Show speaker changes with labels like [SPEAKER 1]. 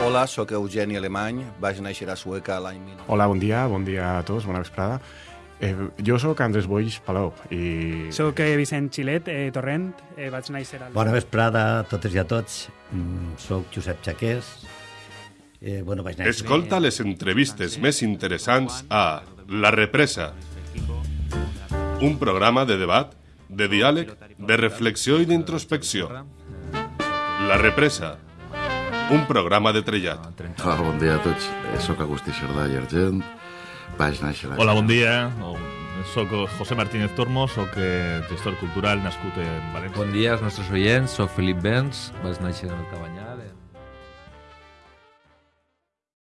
[SPEAKER 1] Hola, sóc Eugeni Alemany, vaig néixer a Sueca l'any 19...
[SPEAKER 2] Hola, bon dia, bon dia a tots, bona vesprada. Eh, jo sóc Andrés Boix Palau i...
[SPEAKER 3] Soc eh, Vicent Xilet, eh, Torrent, eh, vaig néixer al...
[SPEAKER 4] Bona vesprada a totes i a tots. Mm, soc Josep Jaqués. Eh, bueno, vaig néixer...
[SPEAKER 5] Escolta les entrevistes més interessants a La Represa. Un programa de debat, de diàleg, de reflexió i d'introspecció. La Represa. Un programa de trellat.
[SPEAKER 6] Hola, bon dia a tots. Eh, Soc Agustí Cerdà i Argent. Vaig néixer a...
[SPEAKER 7] Hola, bon dia. O- Soc José Martínez Tormo, soc eh, gestor cultural nascut en València.
[SPEAKER 8] Bon dia als nostres oients, soc Felip Bens, vaig néixer al Cabanyal